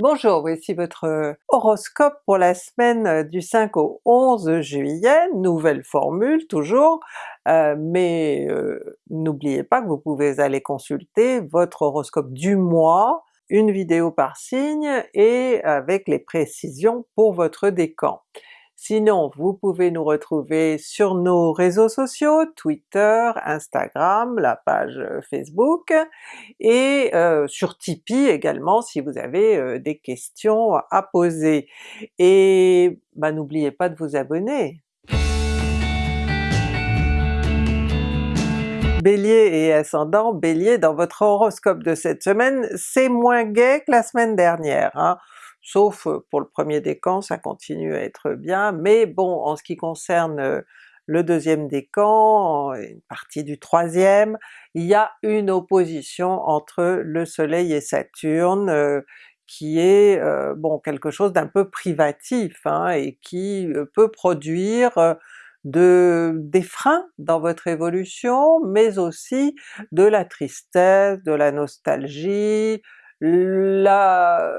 Bonjour, voici votre euh, horoscope pour la semaine euh, du 5 au 11 juillet, nouvelle formule toujours, euh, mais n'oubliez pas que vous pouvez aller consulter votre horoscope du mois, une vidéo par signe et avec les précisions pour votre décan. Sinon, vous pouvez nous retrouver sur nos réseaux sociaux, Twitter, Instagram, la page euh, Facebook, et euh, sur Tipeee également si vous avez euh, des questions à poser. Et bah, n'oubliez pas de vous abonner! Bélier et ascendant Bélier, dans votre horoscope de cette semaine, c'est moins gai que la semaine dernière. Hein sauf pour le premier décan, ça continue à être bien, mais bon, en ce qui concerne le deuxième décan, une partie du troisième, il y a une opposition entre le soleil et Saturne qui est bon quelque chose d'un peu privatif hein, et qui peut produire de, des freins dans votre évolution, mais aussi de la tristesse, de la nostalgie, la,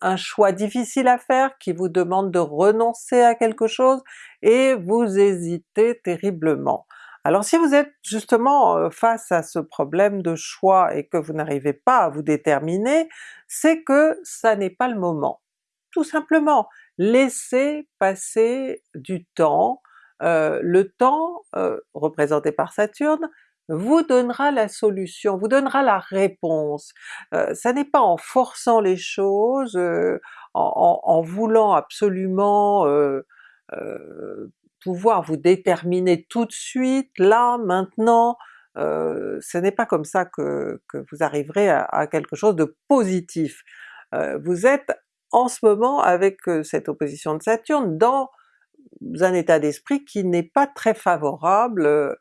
un choix difficile à faire qui vous demande de renoncer à quelque chose et vous hésitez terriblement. Alors si vous êtes justement euh, face à ce problème de choix et que vous n'arrivez pas à vous déterminer, c'est que ça n'est pas le moment. Tout simplement, laissez passer du temps, euh, le temps euh, représenté par Saturne vous donnera la solution, vous donnera la réponse. Euh, ça n'est pas en forçant les choses, euh, en, voulant absolument euh, pouvoir vous déterminer tout de suite, là, maintenant, ce n'est pas comme ça que, vous arriverez à, quelque chose de positif. vous êtes en ce moment avec cette opposition de Saturne dans un état d'esprit qui n'est pas très favorable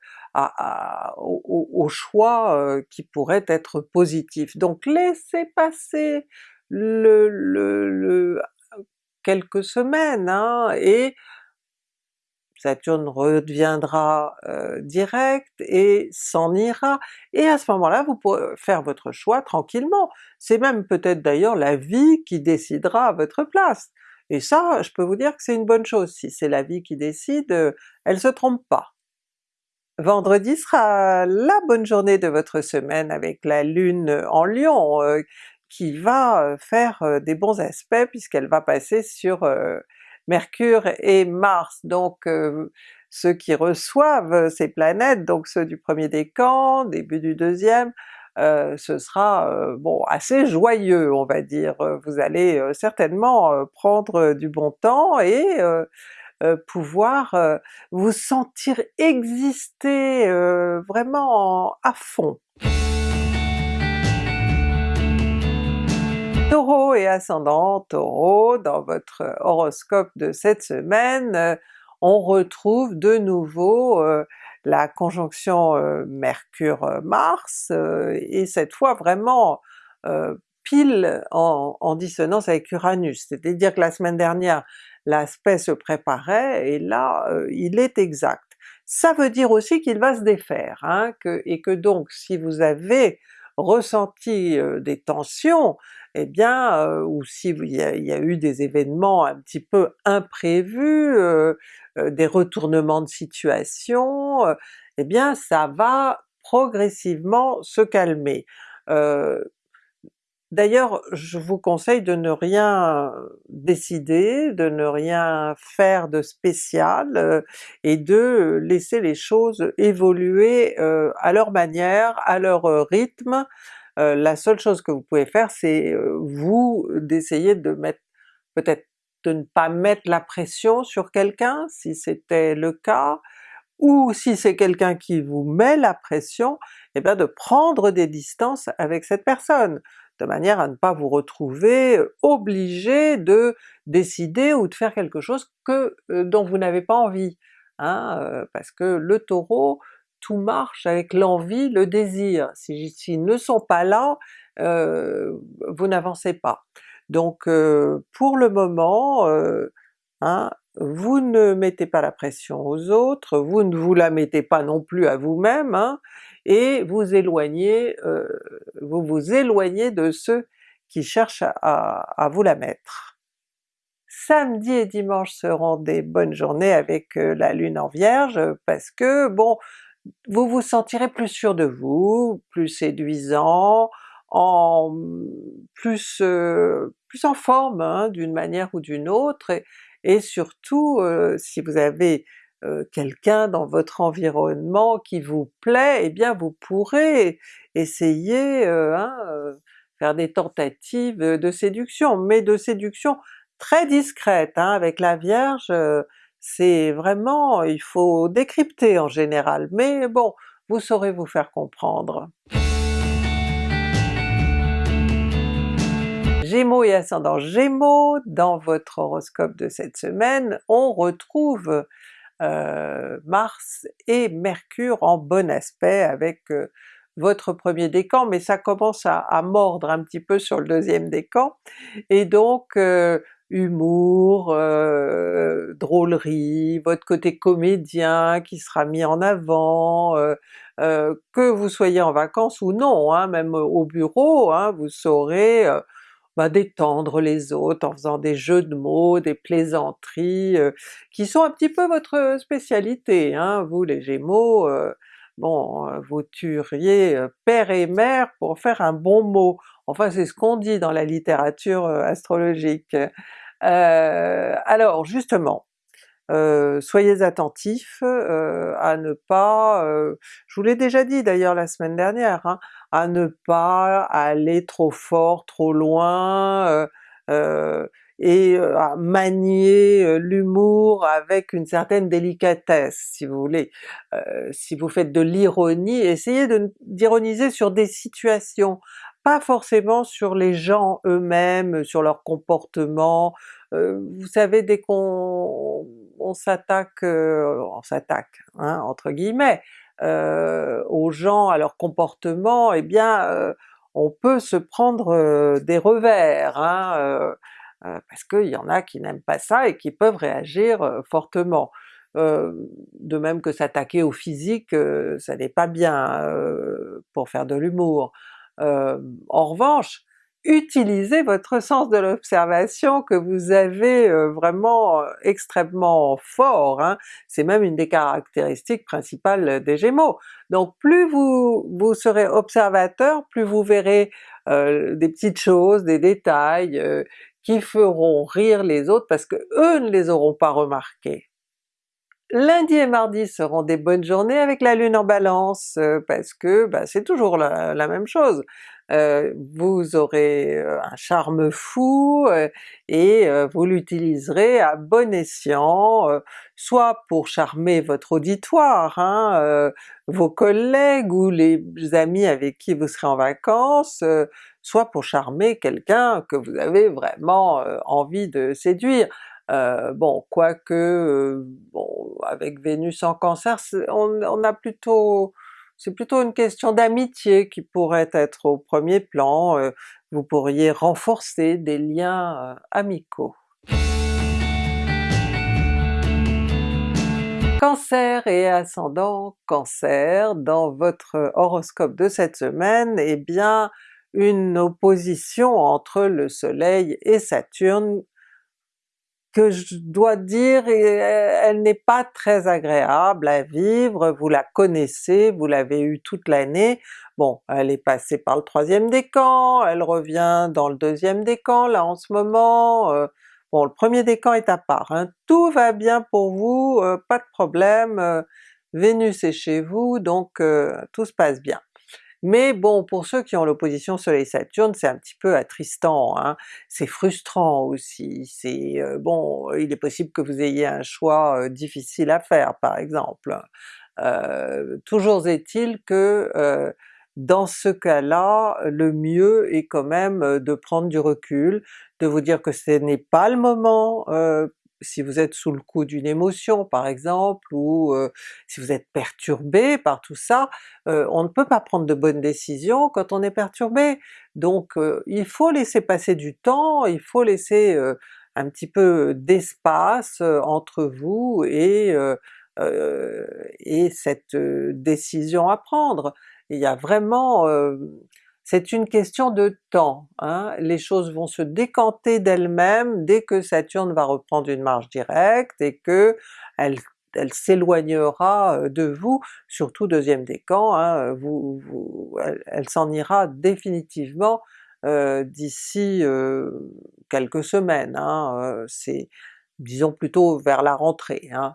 au, choix euh, qui pourrait être positif. Donc laissez passer le, quelques semaines, hein, et Saturne reviendra euh, direct et s'en ira, et à ce moment-là vous pourrez faire votre choix tranquillement. C'est même peut-être d'ailleurs la vie qui décidera à votre place. Et ça, je peux vous dire que c'est une bonne chose, si c'est la vie qui décide, euh, elle se trompe pas. Vendredi sera la bonne journée de votre semaine avec la Lune en Lion euh, qui va euh, faire des bons aspects puisqu'elle va passer sur Mercure et Mars. Donc ceux qui reçoivent ces planètes, donc ceux du premier décan, début du deuxième, ce sera bon assez joyeux on va dire. Vous allez certainement prendre du bon temps et euh, pouvoir euh, vous sentir exister euh, vraiment à fond. Taureau et ascendant Taureau, dans votre horoscope de cette semaine, on retrouve de nouveau la conjonction Mercure-Mars, et cette fois vraiment pile en, dissonance avec Uranus, c'est-à-dire que la semaine dernière l'aspect se préparait, et là euh, il est exact. Ça veut dire aussi qu'il va se défaire, hein, et que donc si vous avez ressenti euh, des tensions, eh bien, euh, ou si il y, a, eu des événements un petit peu imprévus, des retournements de situation, eh bien ça va progressivement se calmer. D'ailleurs, je vous conseille de ne rien décider, de ne rien faire de spécial, euh, et de laisser les choses évoluer euh, à leur manière, à leur euh, rythme. la seule chose que vous pouvez faire c'est vous d'essayer de mettre, peut-être de ne pas mettre la pression sur quelqu'un si c'était le cas, ou si c'est quelqu'un qui vous met la pression, eh bien de prendre des distances avec cette personne de manière à ne pas vous retrouver obligé de décider ou de faire quelque chose que dont vous n'avez pas envie. Hein, parce que le Taureau, tout marche avec l'envie, le désir. S'ils ne sont pas là, vous n'avancez pas. Donc pour le moment, hein, vous ne mettez pas la pression aux autres, vous ne vous la mettez pas non plus à vous-même, hein, et vous éloignez, euh, vous vous éloignez de ceux qui cherche à, vous la mettre. Samedi et dimanche seront des bonnes journées avec la Lune en Vierge, parce que bon, vous vous sentirez plus sûr de vous, plus séduisant, en plus, en forme hein, d'une manière ou d'une autre, et, surtout si vous avez quelqu'un dans votre environnement qui vous plaît, eh bien vous pourrez essayer, hein, faire des tentatives de séduction, mais de séduction très discrète. Hein. Avec la Vierge, c'est vraiment, il faut décrypter en général, mais bon, vous saurez vous faire comprendre. Gémeaux et ascendant Gémeaux, dans votre horoscope de cette semaine, on retrouve euh, Mars et Mercure en bon aspect avec euh, votre premier décan, mais ça commence à, mordre un petit peu sur le deuxième décan, et donc euh, humour, drôlerie, votre côté comédien qui sera mis en avant, que vous soyez en vacances ou non, hein, même au bureau, hein, vous saurez détendre les autres en faisant des jeux de mots, des plaisanteries, euh, qui sont un petit peu votre spécialité. Hein. Vous les Gémeaux, euh, bon, euh, vous tueriez père et mère pour faire un bon mot. Enfin c'est ce qu'on dit dans la littérature astrologique. alors justement, euh, soyez attentifs euh, à ne pas, euh, je vous l'ai déjà dit d'ailleurs la semaine dernière, hein, à ne pas aller trop fort, trop loin, et à manier l'humour avec une certaine délicatesse si vous voulez. si vous faites de l'ironie, essayez d'ironiser sur des situations, pas forcément sur les gens eux-mêmes, sur leur comportement. vous savez dès qu'on on s'attaque, euh, on s'attaque hein, entre guillemets, euh, aux gens, à leur comportement, eh bien euh, on peut se prendre des revers, hein, parce qu'il y en a qui n'aiment pas ça et qui peuvent réagir fortement. de même que s'attaquer au physique, ça n'est pas bien pour faire de l'humour. en revanche, utilisez votre sens de l'observation que vous avez euh, vraiment euh, extrêmement fort, hein. c'est même une des caractéristiques principales des Gémeaux. Donc plus vous, vous serez observateur, plus vous verrez euh, des petites choses, des détails qui feront rire les autres parce que eux ne les auront pas remarqués. Lundi et mardi seront des bonnes journées avec la Lune en Balance, parce que bah, c'est toujours la, même chose. Euh, vous aurez euh, un charme fou euh, et vous l'utiliserez à bon escient, soit pour charmer votre auditoire, hein, vos collègues ou les amis avec qui vous serez en vacances, soit pour charmer quelqu'un que vous avez vraiment envie de séduire. bon, quoique, bon, avec Vénus en Cancer, on, on a plutôt c'est plutôt une question d'amitié qui pourrait être au premier plan, euh, vous pourriez renforcer des liens euh, amicaux. Cancer et ascendant Cancer, dans votre horoscope de cette semaine, eh bien une opposition entre le soleil et Saturne que je dois dire, elle n'est pas très agréable à vivre, vous la connaissez, vous l'avez eue toute l'année, bon elle est passée par le troisième décan, elle revient dans le deuxième décan là en ce moment, euh, bon le premier décan est à part, hein. tout va bien pour vous, euh, pas de problème, euh, Vénus est chez vous donc tout se passe bien. Mais bon, pour ceux qui ont l'opposition Soleil-Saturne, c'est un petit peu attristant, hein? c'est frustrant aussi, c'est bon, il est possible que vous ayez un choix difficile à faire par exemple. toujours est-il que dans ce cas-là, le mieux est quand même de prendre du recul, de vous dire que ce n'est pas le moment si vous êtes sous le coup d'une émotion par exemple, ou si vous êtes perturbé par tout ça, on ne peut pas prendre de bonnes décisions quand on est perturbé. Donc il faut laisser passer du temps, il faut laisser un petit peu d'espace entre vous et, et cette décision à prendre. Il y a vraiment c'est une question de temps, hein. les choses vont se décanter d'elles-mêmes dès que Saturne va reprendre une marche directe et que elle, s'éloignera de vous, surtout deuxième décan, hein, vous, elle, s'en ira définitivement euh, d'ici euh, quelques semaines, hein, c'est disons plutôt vers la rentrée. Hein.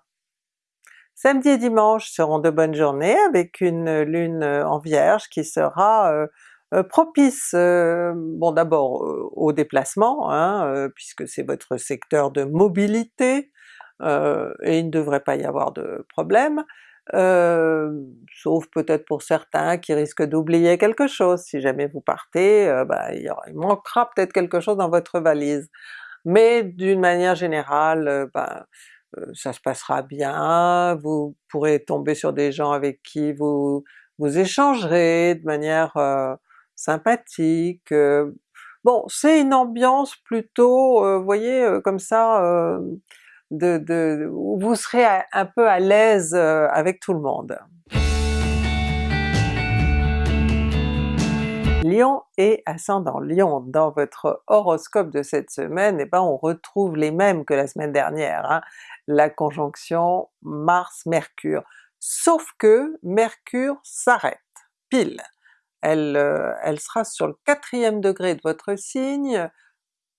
Samedi et dimanche seront de bonnes journées avec une lune en Vierge qui sera euh, propice, bon d'abord au déplacement, hein, puisque c'est votre secteur de mobilité, et il ne devrait pas y avoir de problème, sauf peut-être pour certains qui risquent d'oublier quelque chose, si jamais vous partez, bah, il, manquera peut-être quelque chose dans votre valise. Mais d'une manière générale, ben, ça se passera bien, vous pourrez tomber sur des gens avec qui vous, vous échangerez de manière euh, sympathique. bon, c'est une ambiance plutôt, vous voyez, comme ça, de, de, où vous serez un peu à l'aise avec tout le monde. Lion et ascendant Lion, dans votre horoscope de cette semaine, eh ben on retrouve les mêmes que la semaine dernière, hein. la conjonction Mars-Mercure, sauf que Mercure s'arrête, pile. Elle, euh, elle sera sur le quatrième degré de votre signe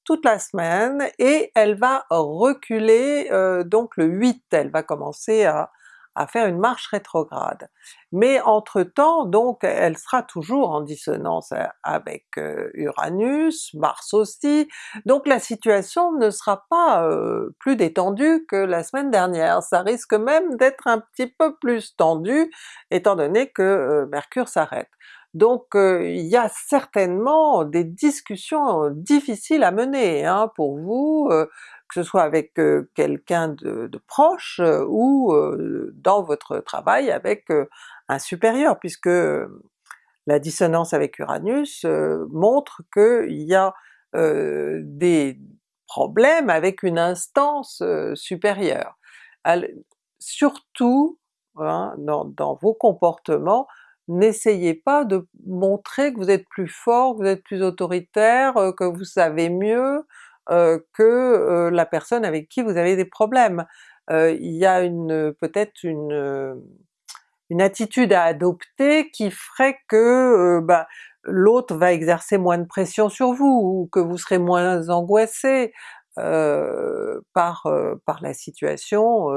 toute la semaine, et elle va reculer euh, donc le 8, elle va commencer à, faire une marche rétrograde. Mais entre-temps, donc elle sera toujours en dissonance avec euh, Uranus, Mars aussi, donc la situation ne sera pas plus détendue que la semaine dernière, ça risque même d'être un petit peu plus tendu étant donné que Mercure s'arrête. Donc il y a certainement des discussions difficiles à mener hein, pour vous, que ce soit avec quelqu'un de, proche ou dans votre travail avec un supérieur, puisque la dissonance avec Uranus montre qu'il y a des problèmes avec une instance supérieure. surtout hein, dans, vos comportements, n'essayez pas de montrer que vous êtes plus fort, que vous êtes plus autoritaire, que vous savez mieux, euh, que euh, la personne avec qui vous avez des problèmes. Euh, il y a une peut-être une, une attitude à adopter qui ferait que bah, l'autre va exercer moins de pression sur vous, ou que vous serez moins angoissé par, par la situation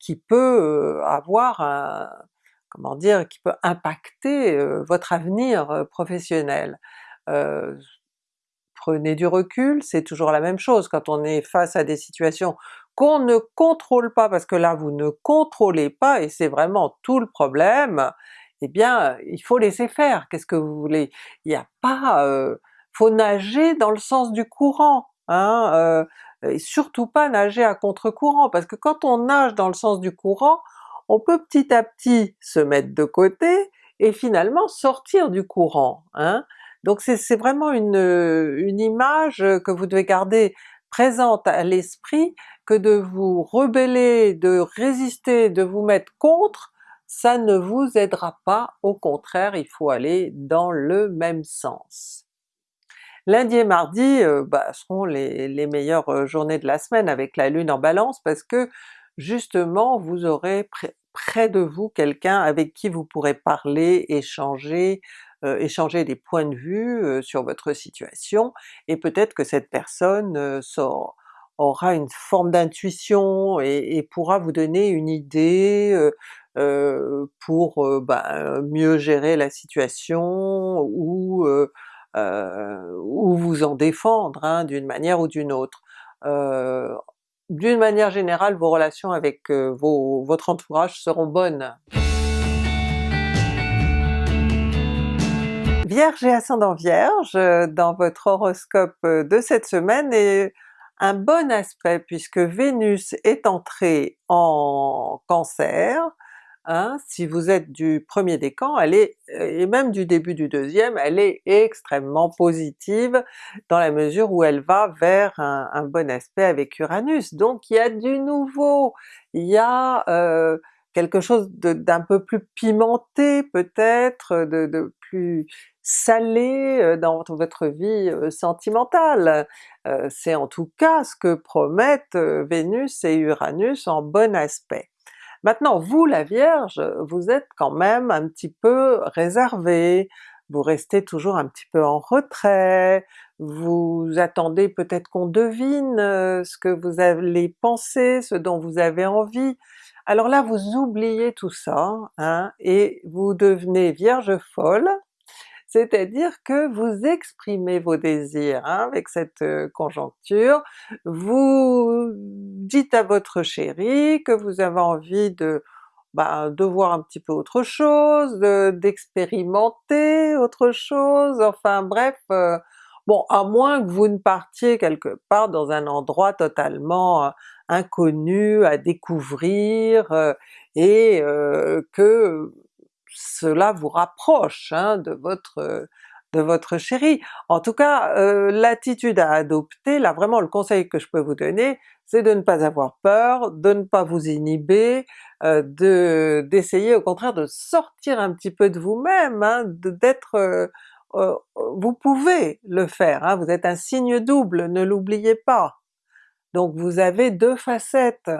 qui peut avoir un, comment dire, qui peut impacter votre avenir professionnel. Prenez du recul, c'est toujours la même chose quand on est face à des situations qu'on ne contrôle pas, parce que là vous ne contrôlez pas et c'est vraiment tout le problème, eh bien il faut laisser faire, qu'est-ce que vous voulez? Il n'y a pas... Euh, faut nager dans le sens du courant, hein, et surtout pas nager à contre-courant, parce que quand on nage dans le sens du courant, on peut petit à petit se mettre de côté et finalement sortir du courant. Hein. Donc c'est vraiment une, image que vous devez garder présente à l'esprit, que de vous rebeller, de résister, de vous mettre contre, ça ne vous aidera pas, au contraire il faut aller dans le même sens. Lundi et mardi euh, bah, seront les, les, meilleures euh, journées de la semaine avec la Lune en Balance parce que justement vous aurez près de vous quelqu'un avec qui vous pourrez parler, échanger, euh, échanger des points de vue euh, sur votre situation, et peut-être que cette personne euh, aura une forme d'intuition et, pourra vous donner une idée pour bah, mieux gérer la situation ou, ou vous en défendre hein, d'une manière ou d'une autre. D'une manière générale, vos relations avec votre entourage seront bonnes. Vierge et ascendant Vierge, euh, dans votre horoscope euh, de cette semaine est un bon aspect puisque Vénus est entrée en Cancer, hein, si vous êtes du premier décan, elle est, et même du début du deuxième, elle est extrêmement positive dans la mesure où elle va vers un, bon aspect avec Uranus. Donc il y a du nouveau, il y a euh, quelque chose d'un peu plus pimenté peut-être, de, plus salé dans votre vie sentimentale. C'est en tout cas ce que promettent Vénus et Uranus en bon aspect. Maintenant vous la Vierge, vous êtes quand même un petit peu réservé, vous restez toujours un petit peu en retrait, vous attendez peut-être qu'on devine ce que vous allez penser, ce dont vous avez envie. Alors là vous oubliez tout ça, hein, et vous devenez Vierge folle, c'est-à-dire que vous exprimez vos désirs hein, avec cette conjoncture, vous dites à votre chéri que vous avez envie de, bah, de voir un petit peu autre chose, d'expérimenter autre chose, enfin bref, bon à moins que vous ne partiez quelque part dans un endroit totalement inconnu à découvrir et que cela vous rapproche hein, de votre de votre. En tout cas, l'attitude à adopter, là vraiment le conseil que je peux vous donner, c'est de ne pas avoir peur, de ne pas vous inhiber, de d'essayer au contraire de sortir un petit peu de vous-même, hein, d'être... vous pouvez le faire, hein, vous êtes un signe double, ne l'oubliez pas. Donc vous avez deux facettes,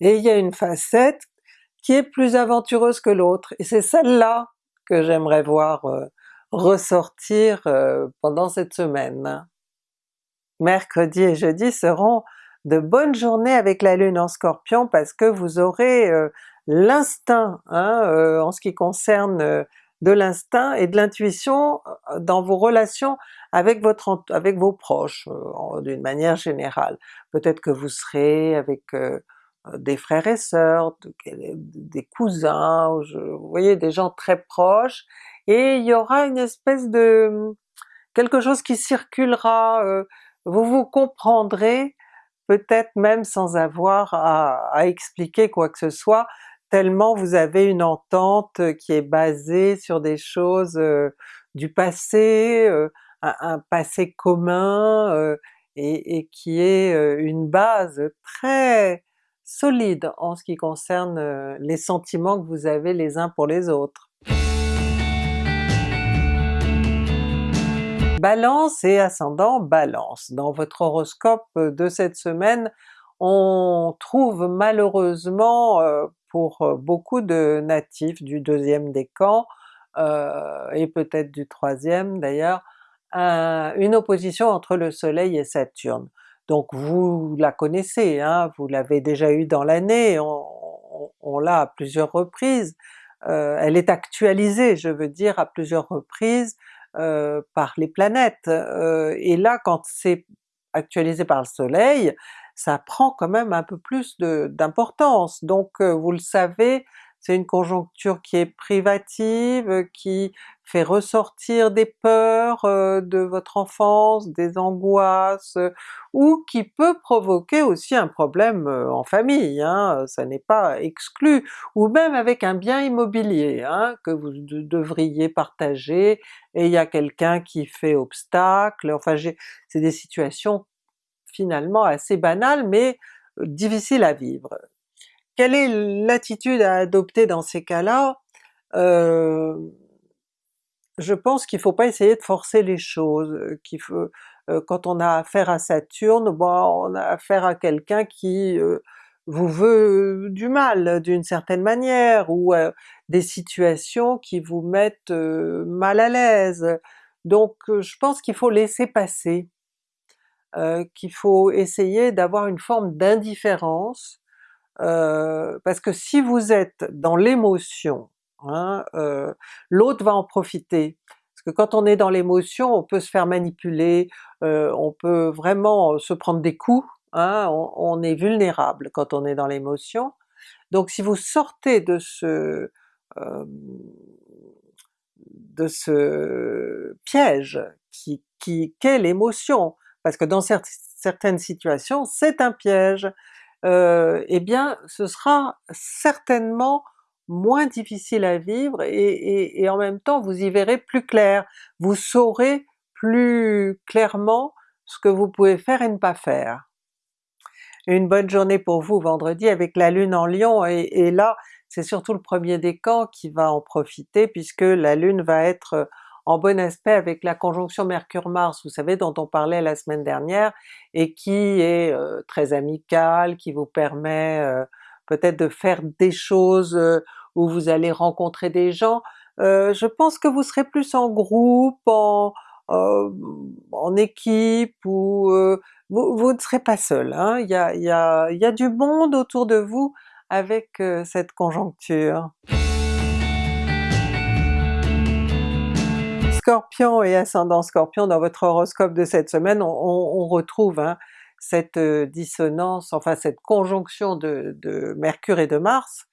et il y a une facette qui est plus aventureuse que l'autre, et c'est celle-là que j'aimerais voir euh, ressortir euh, pendant cette semaine. Mercredi et jeudi seront de bonnes journées avec la Lune en Scorpion parce que vous aurez euh, l'instinct hein, en ce qui concerne de l'instinct et de l'intuition dans vos relations avec, vos proches d'une manière générale. Peut-être que vous serez avec des frères et sœurs, des cousins, vous voyez des gens très proches, et il y aura une espèce de... quelque chose qui circulera, euh, vous vous comprendrez peut-être même sans avoir à, expliquer quoi que ce soit, tellement vous avez une entente qui est basée sur des choses euh, du passé, un, passé commun, et, qui est une base très solide en ce qui concerne euh, les sentiments que vous avez les uns pour les autres. Balance et ascendant Balance. Dans votre horoscope de cette semaine, on trouve malheureusement euh, pour euh, beaucoup de natifs du deuxième décan, et peut-être du troisième d'ailleurs, une opposition entre le soleil et Saturne. Donc vous la connaissez, hein, vous l'avez déjà eu dans l'année, on, l'a à plusieurs reprises, euh, elle est actualisée je veux dire à plusieurs reprises euh, par les planètes, euh, et là quand c'est actualisé par le soleil, ça prend quand même un peu plus d'importance. Donc vous le savez, c'est une conjoncture qui est privative, qui fait ressortir des peurs euh, de votre enfance, des angoisses, ou qui peut provoquer aussi un problème euh, en famille, hein, ça n'est pas exclu, ou même avec un bien immobilier hein, que vous devriez partager, et il y a quelqu'un qui fait obstacle, enfin c'est des situations finalement assez banales mais euh, difficiles à vivre. Quelle est l'attitude à adopter dans ces cas-là? Euh, je pense qu'il ne faut pas essayer de forcer les choses, faut, euh, quand on a affaire à Saturne, bon, on a affaire à quelqu'un qui euh, vous veut du mal d'une certaine manière, ou des situations qui vous mettent mal à l'aise. Donc je pense qu'il faut laisser passer, qu'il faut essayer d'avoir une forme d'indifférence, euh, parce que si vous êtes dans l'émotion, hein, euh, l'autre va en profiter. Parce que quand on est dans l'émotion, on peut se faire manipuler, euh, on peut vraiment se prendre des coups, hein, on, est vulnérable quand on est dans l'émotion. Donc si vous sortez de ce de ce piège qui, qu'est l'émotion, parce que dans certaines situations c'est un piège, euh, eh bien ce sera certainement moins difficile à vivre et, en même temps vous y verrez plus clair, vous saurez plus clairement ce que vous pouvez faire et ne pas faire. Une bonne journée pour vous vendredi avec la Lune en Lion, et, là c'est surtout le premier décan qui va en profiter puisque la Lune va être en bon aspect avec la conjonction Mercure-Mars, vous savez dont on parlait la semaine dernière, et qui est très amicale, qui vous permet peut-être de faire des choses où vous allez rencontrer des gens. je pense que vous serez plus en groupe, en, équipe, ou vous, ne serez pas seul, hein. y a, il y a du monde autour de vous avec cette conjoncture. Scorpion et ascendant Scorpion, dans votre horoscope de cette semaine, on, retrouve hein, cette dissonance, enfin cette conjonction de, Mercure et de Mars,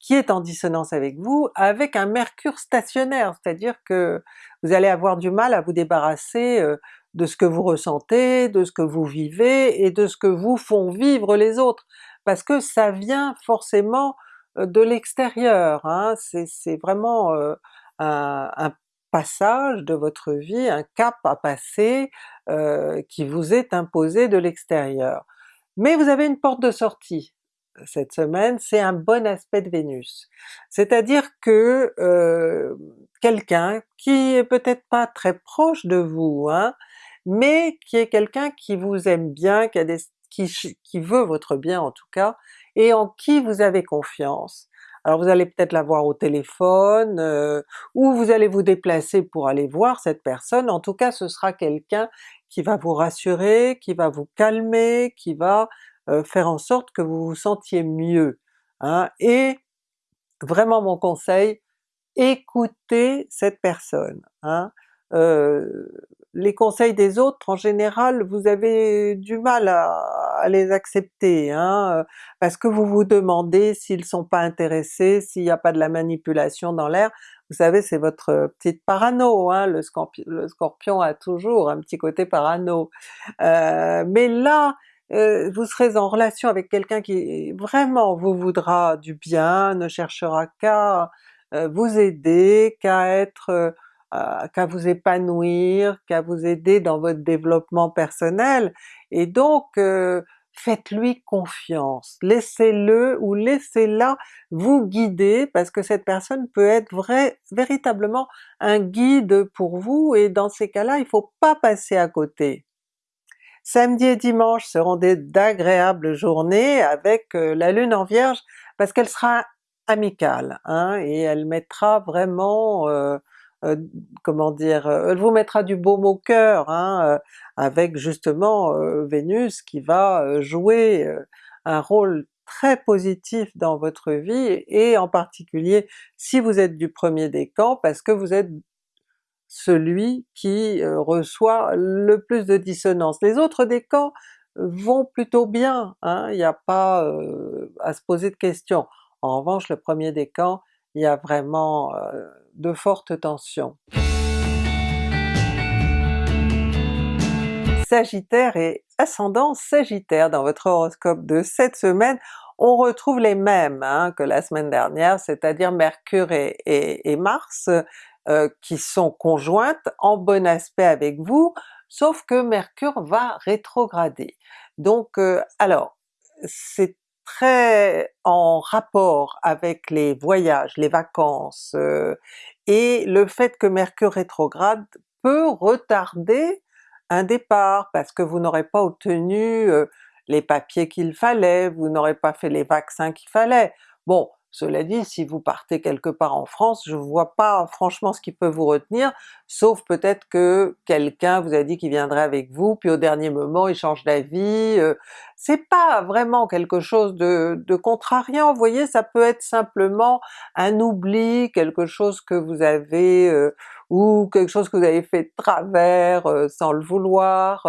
qui est en dissonance avec vous, avec un Mercure stationnaire, c'est-à-dire que vous allez avoir du mal à vous débarrasser de ce que vous ressentez, de ce que vous vivez et de ce que vous font vivre les autres, parce que ça vient forcément de l'extérieur, hein. c'est vraiment un, passage de votre vie, un cap à passer qui vous est imposé de l'extérieur. Mais vous avez une porte de sortie cette semaine, c'est un bon aspect de Vénus. C'est-à-dire que quelqu'un qui est peut-être pas très proche de vous, hein, mais qui est quelqu'un qui vous aime bien, qui, veut votre bien en tout cas, et en qui vous avez confiance. Alors vous allez peut-être la voir au téléphone, euh, ou vous allez vous déplacer pour aller voir cette personne, en tout cas ce sera quelqu'un qui va vous rassurer, qui va vous calmer, qui va euh, faire en sorte que vous vous sentiez mieux. Hein. Et vraiment mon conseil, écoutez cette personne. Hein. Euh, les conseils des autres en général vous avez du mal à, les accepter, hein, euh, parce que vous vous demandez s'ils sont pas intéressés, s'il n'y a pas de la manipulation dans l'air. Vous savez c'est votre petite parano, hein, le, scorpion, a toujours un petit côté parano. Euh, mais là, vous serez en relation avec quelqu'un qui vraiment vous voudra du bien, ne cherchera qu'à vous aider, qu'à être qu'à vous épanouir, qu'à vous aider dans votre développement personnel, et donc euh, faites-lui confiance, laissez-le ou laissez-la vous guider, parce que cette personne peut être vrai, véritablement un guide pour vous, et dans ces cas-là il ne faut pas passer à côté. Samedi et dimanche seront d'agréables journées avec euh, la Lune en Vierge, parce qu'elle sera amicale, hein, et elle mettra vraiment euh, euh, comment dire, euh, elle vous mettra du baume au cœur, hein, euh, avec justement Vénus qui va jouer un rôle très positif dans votre vie, et en particulier si vous êtes du premier décan, parce que vous êtes celui qui reçoit le plus de dissonance. Les autres décans vont plutôt bien, hein, il n'y a pas à se poser de questions. En revanche le premier décan, il y a vraiment de fortes tensions. Sagittaire et ascendant Sagittaire, dans votre horoscope de cette semaine, on retrouve les mêmes hein, que la semaine dernière, c'est-à-dire Mercure et, Mars, euh, qui sont conjointes en bon aspect avec vous, sauf que Mercure va rétrograder. Donc euh, alors, c'est très en rapport avec les voyages, les vacances, euh, et le fait que Mercure rétrograde peut retarder un départ, parce que vous n'aurez pas obtenu euh, les papiers qu'il fallait, vous n'aurez pas fait les vaccins qu'il fallait. Bon, cela dit, si vous partez quelque part en France, je vois pas franchement ce qui peut vous retenir, sauf peut-être que quelqu'un vous a dit qu'il viendrait avec vous, puis au dernier moment il change d'avis, euh, c'est pas vraiment quelque chose de, contrariant, vous voyez, ça peut être simplement un oubli, quelque chose que vous avez, euh, ou quelque chose que vous avez fait de travers euh, sans le vouloir,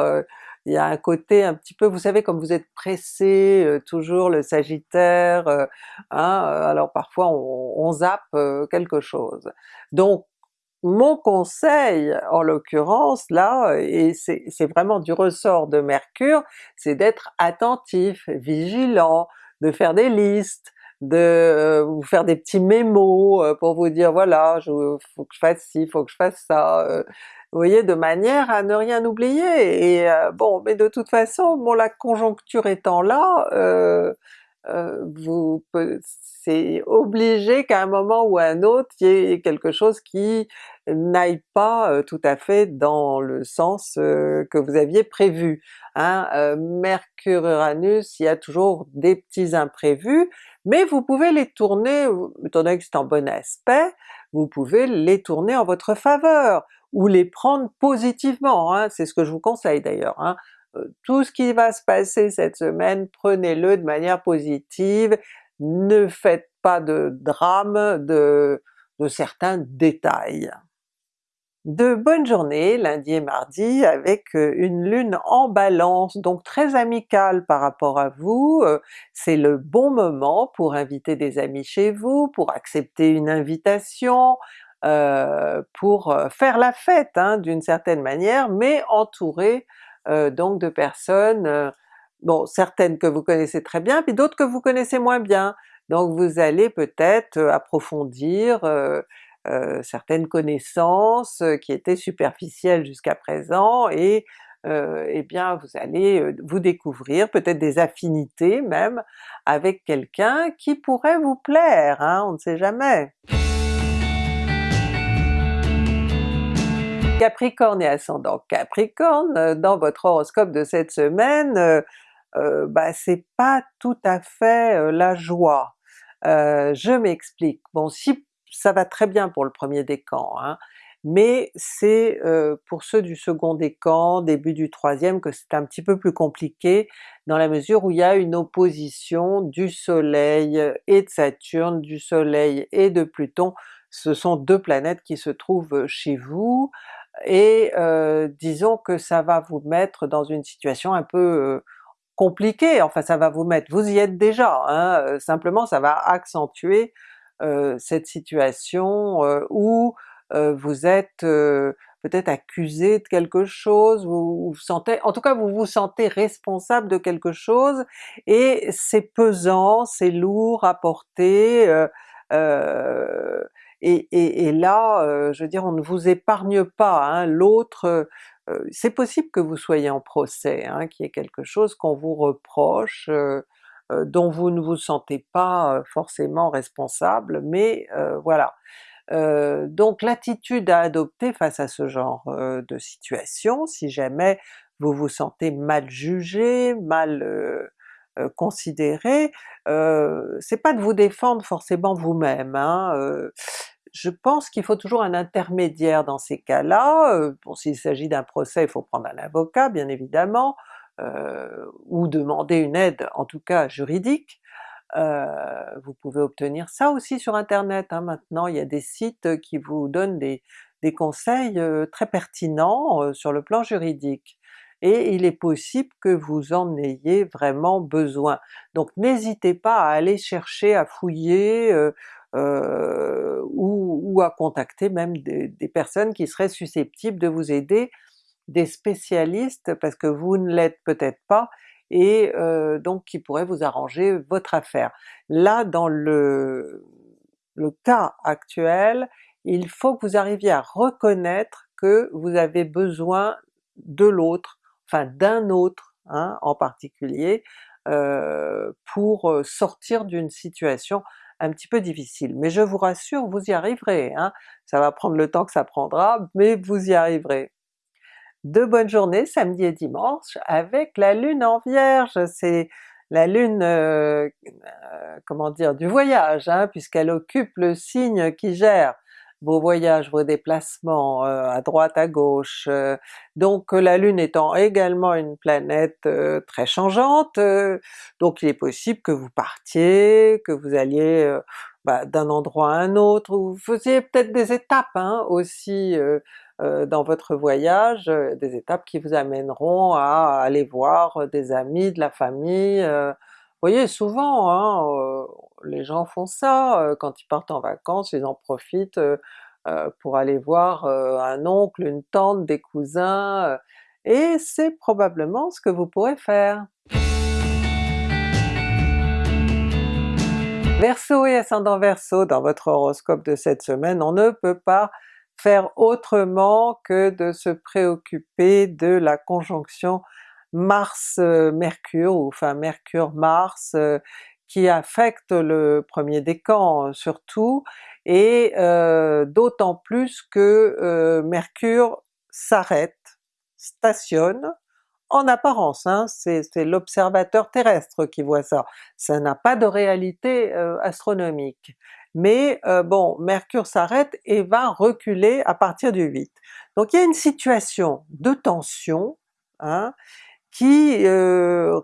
il y a un côté un petit peu, vous savez comme vous êtes pressé, euh, toujours le Sagittaire, euh, hein, euh, alors parfois on, zappe quelque chose. Donc mon conseil en l'occurrence là, et c'est vraiment du ressort de Mercure, c'est d'être attentif, vigilant, de faire des listes, de vous faire des petits mémos pour vous dire voilà, il faut que je fasse ci, faut que je fasse ça, voyez, de manière à ne rien oublier. Et euh, bon, mais de toute façon, bon la conjoncture étant là, euh, vous c'est obligé qu'à un moment ou à un autre il y ait quelque chose qui n'aille pas tout à fait dans le sens que vous aviez prévu. Hein? Mercure-Uranus, il y a toujours des petits imprévus, mais vous pouvez les tourner, étant donné que c'est en bon aspect, vous pouvez les tourner en votre faveur, ou les prendre positivement, hein, c'est ce que je vous conseille d'ailleurs. Hein. Tout ce qui va se passer cette semaine, prenez-le de manière positive, ne faites pas de drame de, de certains détails de bonnes journées lundi et mardi avec euh, une lune en balance, donc très amicale par rapport à vous, euh, c'est le bon moment pour inviter des amis chez vous, pour accepter une invitation, euh, pour faire la fête hein, d'une certaine manière, mais entouré donc de personnes, bon certaines que vous connaissez très bien, puis d'autres que vous connaissez moins bien. Donc vous allez peut-être approfondir euh, certaines connaissances euh, qui étaient superficielles jusqu'à présent et euh, eh bien vous allez vous découvrir peut-être des affinités même avec quelqu'un qui pourrait vous plaire, hein, on ne sait jamais. Capricorne et ascendant Capricorne, dans votre horoscope de cette semaine, bah, c'est pas tout à fait la joie. je m'explique. Bon, si ça va très bien pour le premier décan, hein, mais c'est pour ceux du second décan, début du troisième que c'est un petit peu plus compliqué, dans la mesure où il y a une opposition du soleil et de Saturne, du soleil et de Pluton, ce sont deux planètes qui se trouvent chez vous, et disons que ça va vous mettre dans une situation un peu compliquée, enfin ça va vous mettre, vous y êtes déjà, hein, simplement ça va accentuer cette situation où vous êtes peut-être accusé de quelque chose, vous vous sentez, en tout cas vous vous sentez responsable de quelque chose, et c'est pesant, c'est lourd à porter, et, et, et, là, je veux dire, on ne vous épargne pas, hein, l'autre, c'est possible que vous soyez en procès, hein, qu'il y ait quelque chose qu'on vous reproche, euh, dont vous ne vous sentez pas euh, forcément responsable, mais euh, voilà. donc l'attitude à adopter face à ce genre de situation, si jamais vous vous sentez mal jugé, mal considéré, c'est pas de vous défendre forcément vous-même, hein, je pense qu'il faut toujours un intermédiaire dans ces cas-là, bon s'il s'agit d'un procès il faut prendre un avocat bien évidemment, euh, ou demander une aide en tout cas juridique, euh, vous pouvez obtenir ça aussi sur internet, hein. maintenant il y a des sites qui vous donnent des, conseils euh, très pertinents sur le plan juridique, et il est possible que vous en ayez vraiment besoin. Donc n'hésitez pas à aller chercher, à fouiller, euh, ou, ou, à contacter même des, personnes qui seraient susceptibles de vous aider des spécialistes parce que vous ne l'êtes peut-être pas, et euh, donc qui pourraient vous arranger votre affaire. Là dans le, cas actuel, il faut que vous arriviez à reconnaître que vous avez besoin de l'autre, enfin d'un autre hein, en particulier, euh, pour euh, sortir d'une situation un petit peu difficile. Mais je vous rassure, vous y arriverez, hein. ça va prendre le temps que ça prendra, mais vous y arriverez de bonnes journées samedi et dimanche avec la lune en Vierge, c'est la lune, euh, euh, comment dire, du voyage, hein, puisqu'elle occupe le signe qui gère vos voyages, vos déplacements euh, à droite, à gauche. donc la lune étant également une planète très changeante, donc il est possible que vous partiez, que vous alliez bah, d'un endroit à un autre, ou vous faisiez peut-être des étapes hein, aussi euh, dans votre voyage, euh, des étapes qui vous amèneront à aller voir euh, des amis, de la famille. Voyez souvent hein, les gens font ça, quand ils partent en vacances, ils en profitent pour aller voir un oncle, une tante, des cousins, et c'est probablement ce que vous pourrez faire. Verseau et ascendant Verseau, dans votre horoscope de cette semaine, on ne peut pas faire autrement que de se préoccuper de la conjonction Mars-Mercure, ou enfin Mercure-Mars, euh, qui affecte le premier décan surtout, et d'autant plus que Mercure s'arrête, stationne, en apparence, hein, c'est l'observateur terrestre qui voit ça, ça n'a pas de réalité astronomique. Mais bon, Mercure s'arrête et va reculer à partir du 8. Donc il y a une situation de tension hein, qui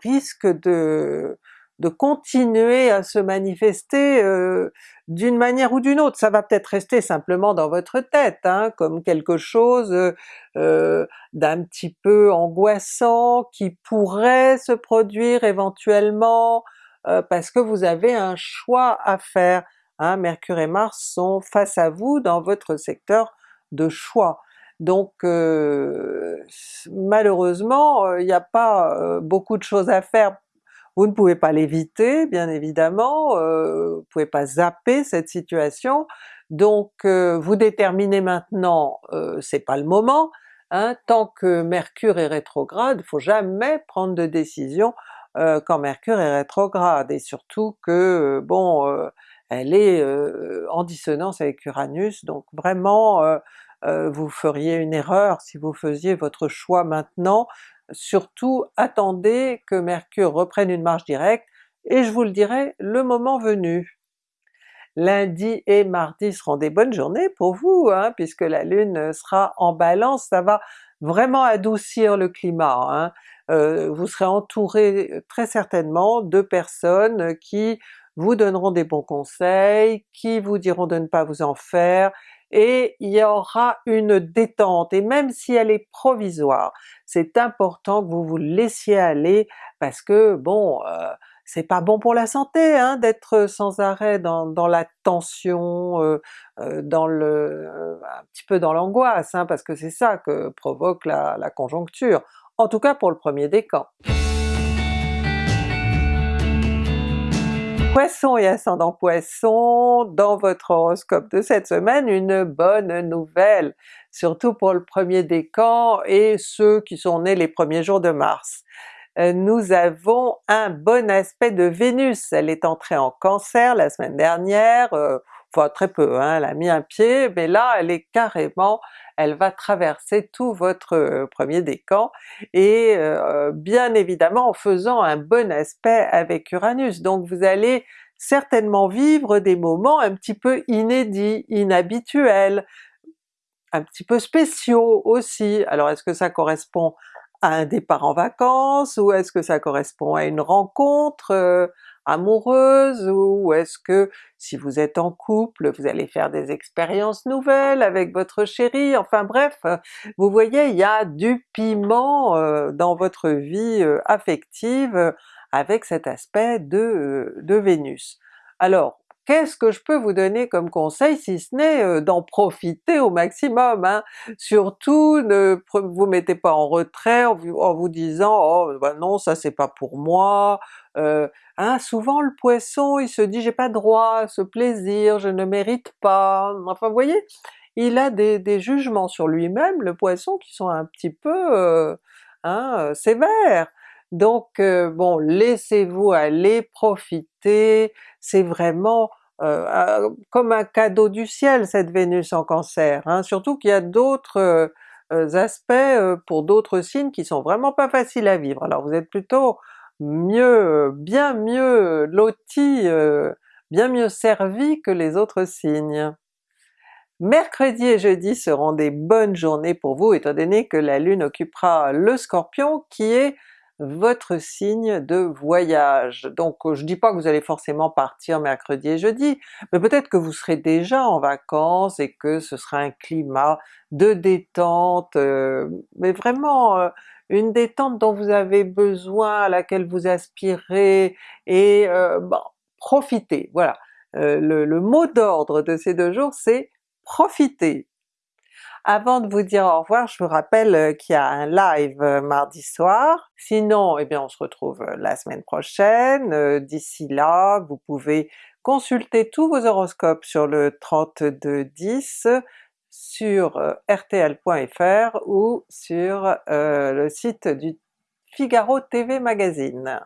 risque de, de continuer à se manifester euh, d'une manière ou d'une autre. Ça va peut-être rester simplement dans votre tête, hein, comme quelque chose euh, d'un petit peu angoissant qui pourrait se produire éventuellement euh, parce que vous avez un choix à faire. Hein. Mercure et Mars sont face à vous dans votre secteur de choix. Donc malheureusement, il n'y a pas beaucoup de choses à faire. Vous ne pouvez pas l'éviter bien évidemment, euh, vous ne pouvez pas zapper cette situation, donc euh, vous déterminez maintenant, euh, c'est pas le moment, hein, tant que Mercure est rétrograde, il faut jamais prendre de décision quand Mercure est rétrograde, et surtout que bon, elle est en dissonance avec Uranus, donc vraiment vous feriez une erreur si vous faisiez votre choix maintenant, surtout attendez que Mercure reprenne une marche directe, et je vous le dirai le moment venu. Lundi et mardi seront des bonnes journées pour vous, hein, puisque la Lune sera en Balance, ça va vraiment adoucir le climat. Hein. Euh, vous serez entouré très certainement de personnes qui vous donneront des bons conseils, qui vous diront de ne pas vous en faire, et il y aura une détente, et même si elle est provisoire, c'est important que vous vous laissiez aller parce que bon, euh, c'est pas bon pour la santé hein, d'être sans arrêt dans, dans la tension, euh, euh, dans le, un petit peu dans l'angoisse, hein, parce que c'est ça que provoque la, la conjoncture, en tout cas pour le premier décan. Poisson et ascendant Poisson, dans votre horoscope de cette semaine, une bonne nouvelle, surtout pour le premier décan et ceux qui sont nés les premiers jours de mars. Euh, nous avons un bon aspect de Vénus, elle est entrée en Cancer la semaine dernière, euh, enfin très peu, hein, elle a mis un pied, mais là elle est carrément elle va traverser tout votre euh, premier décan, et euh, bien évidemment en faisant un bon aspect avec Uranus. Donc vous allez certainement vivre des moments un petit peu inédits, inhabituels, un petit peu spéciaux aussi. Alors est-ce que ça correspond à un départ en vacances, ou est-ce que ça correspond à une rencontre euh, amoureuse, ou est-ce que si vous êtes en couple, vous allez faire des expériences nouvelles avec votre chéri, enfin bref, vous voyez il y a du piment euh, dans votre vie euh, affective euh, avec cet aspect de, Vénus. Alors qu'est-ce que je peux vous donner comme conseil si ce n'est d'en profiter au maximum? Hein? Surtout ne vous mettez pas en retrait en vous, disant « oh ben non ça c'est pas pour moi hein, souvent le Poisson il se dit j'ai pas droit à ce plaisir, je ne mérite pas, enfin vous voyez, il a des, jugements sur lui-même, le Poisson, qui sont un petit peu hein, sévères. Donc bon, laissez-vous aller, profiter, c'est vraiment comme un cadeau du ciel cette Vénus en Cancer, hein, surtout qu'il y a d'autres aspects pour d'autres signes qui sont vraiment pas faciles à vivre. Alors vous êtes plutôt mieux, bien mieux loti, bien mieux servi que les autres signes. Mercredi et jeudi seront des bonnes journées pour vous étant donné que la Lune occupera le Scorpion qui est votre signe de voyage. Donc je dis pas que vous allez forcément partir mercredi et jeudi, mais peut-être que vous serez déjà en vacances et que ce sera un climat de détente, mais vraiment une détente dont vous avez besoin, à laquelle vous aspirez, et euh, bon, profitez, voilà. Euh, le, mot d'ordre de ces deux jours c'est profiter. Avant de vous dire au revoir, je vous rappelle euh, qu'il y a un live mardi soir, sinon eh bien on se retrouve la semaine prochaine, d'ici là vous pouvez consulter tous vos horoscopes sur le 3210, sur euh, rtl.fr ou sur euh, le site du Figaro TV Magazine.